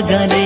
ಮಗನ